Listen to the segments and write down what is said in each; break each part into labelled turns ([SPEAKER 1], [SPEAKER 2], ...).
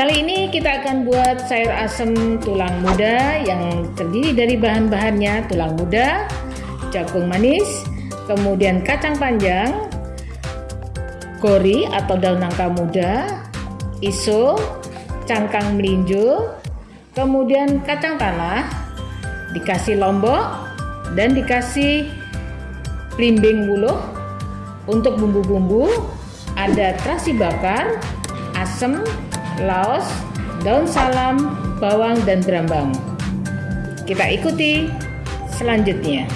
[SPEAKER 1] Kali ini kita akan buat sayur asem tulang muda yang terdiri dari bahan-bahannya tulang muda, jagung manis, kemudian kacang panjang, kori atau daun nangka muda, iso, cangkang melinjo, kemudian kacang tanah, dikasih lombok, dan dikasih belimbing buluh. Untuk bumbu-bumbu ada terasi bakar, asem, laos, daun salam, bawang, dan berambang. Kita ikuti selanjutnya.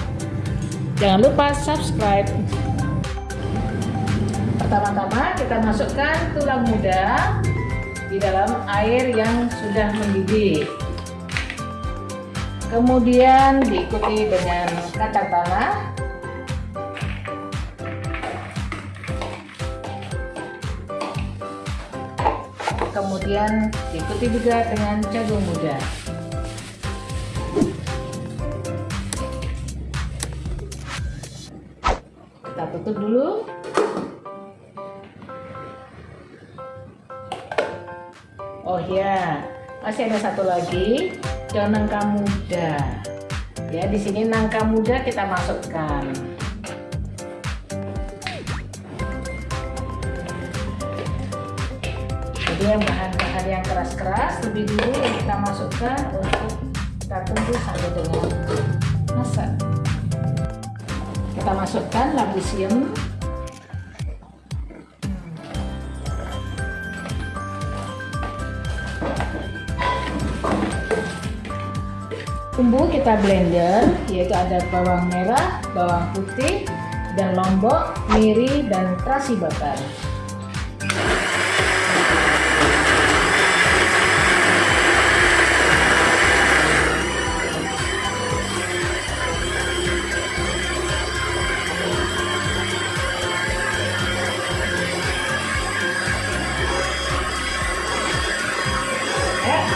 [SPEAKER 1] Jangan lupa subscribe. Pertama-tama kita masukkan tulang muda di dalam air yang sudah mendidih. Kemudian diikuti dengan kacang tanah kemudian diikuti juga dengan jagung muda. Kita tutup dulu. Oh ya masih ada satu lagi daun nangka muda. Ya di sini nangka muda kita masukkan yang bahan-bahan yang keras-keras lebih dulu kita masukkan untuk kita tunggu sampai dengan masak kita masukkan labu siam bumbu kita blender yaitu ada bawang merah, bawang putih, dan lombok, miri, dan terasi bakar.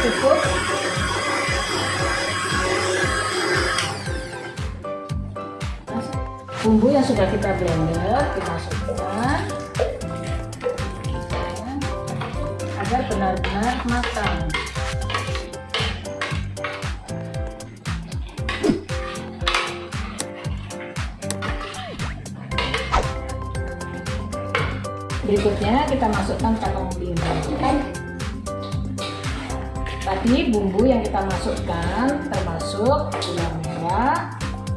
[SPEAKER 1] Cukup. Bumbu yang sudah kita blender dimasukkan agar benar-benar matang. Berikutnya kita masukkan kacang bingkai Tadi bumbu yang kita masukkan termasuk gula merah,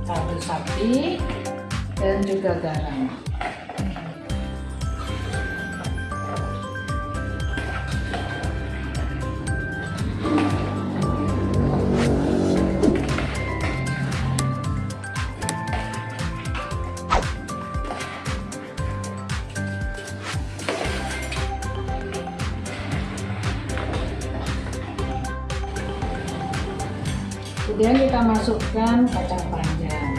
[SPEAKER 1] kaldu sapi, dan juga garam. Kemudian kita masukkan kacang panjang.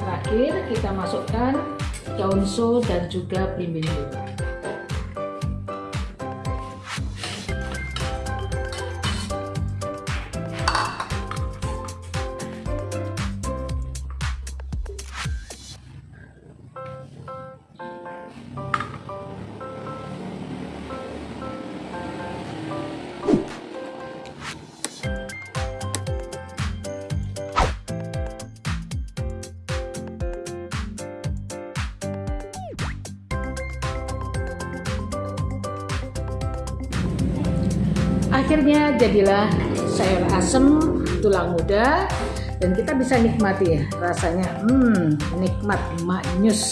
[SPEAKER 1] Terakhir kita masukkan daun so dan juga belimbing akhirnya jadilah sayur asem tulang muda dan kita bisa nikmati ya rasanya. Hmm nikmat maknyus.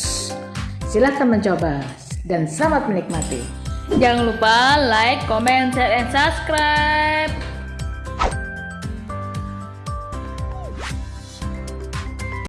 [SPEAKER 1] Silahkan mencoba dan selamat menikmati.
[SPEAKER 2] Jangan lupa like comment share and subscribe